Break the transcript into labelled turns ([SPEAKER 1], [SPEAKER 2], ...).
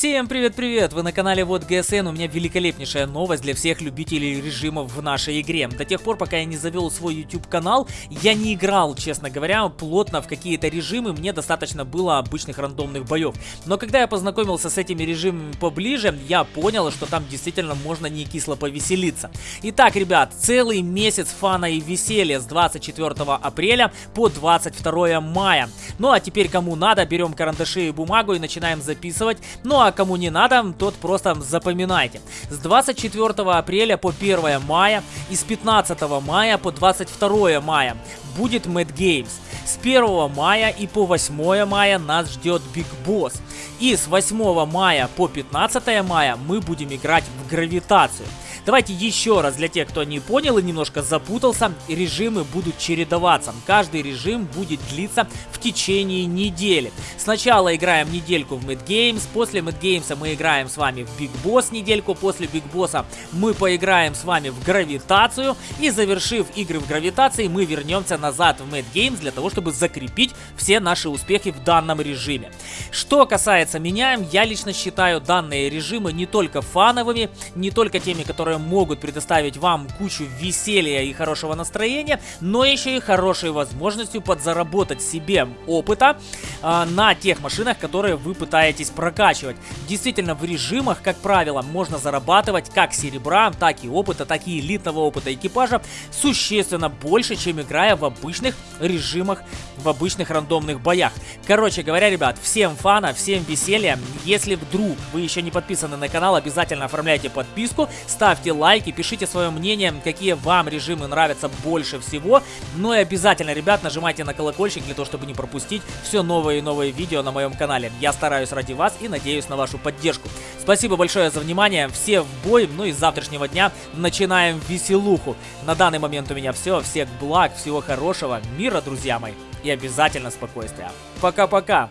[SPEAKER 1] Всем привет-привет! Вы на канале Вот ГСН. У меня великолепнейшая новость для всех любителей режимов в нашей игре. До тех пор, пока я не завел свой YouTube канал, я не играл, честно говоря, плотно в какие-то режимы. Мне достаточно было обычных рандомных боев. Но когда я познакомился с этими режимами поближе, я понял, что там действительно можно не кисло повеселиться. Итак, ребят, целый месяц фана и веселья с 24 апреля по 22 мая. Ну а теперь кому надо, берем карандаши и бумагу и начинаем записывать. Ну а кому не надо, тот просто запоминайте. С 24 апреля по 1 мая и с 15 мая по 22 мая будет Mad Games. С 1 мая и по 8 мая нас ждет Big Boss. И с 8 мая по 15 мая мы будем играть в гравитацию. Давайте еще раз для тех, кто не понял и немножко запутался, режимы будут чередоваться. Каждый режим будет длиться в течение недели. Сначала играем недельку в Mad Games, после Mad Games мы играем с вами в Big Boss недельку, после Big Boss мы поиграем с вами в гравитацию и завершив игры в гравитации мы вернемся назад в Mad Games для того, чтобы закрепить все наши успехи в данном режиме. Что касается меня, я лично считаю данные режимы не только фановыми, не только теми, которые могут предоставить вам кучу веселья и хорошего настроения, но еще и хорошей возможностью подзаработать себе опыта э, на тех машинах, которые вы пытаетесь прокачивать. Действительно, в режимах, как правило, можно зарабатывать как серебра, так и опыта, так и элитного опыта экипажа существенно больше, чем играя в обычных режимах, в обычных рандомных боях. Короче говоря, ребят, всем фана, всем веселья. Если вдруг вы еще не подписаны на канал, обязательно оформляйте подписку, ставьте ставьте лайки, пишите свое мнение, какие вам режимы нравятся больше всего. Ну и обязательно, ребят, нажимайте на колокольчик для того, чтобы не пропустить все новые и новые видео на моем канале. Я стараюсь ради вас и надеюсь на вашу поддержку. Спасибо большое за внимание, все в бой, ну и с завтрашнего дня начинаем веселуху. На данный момент у меня все, всех благ, всего хорошего, мира, друзья мои, и обязательно спокойствия. Пока-пока!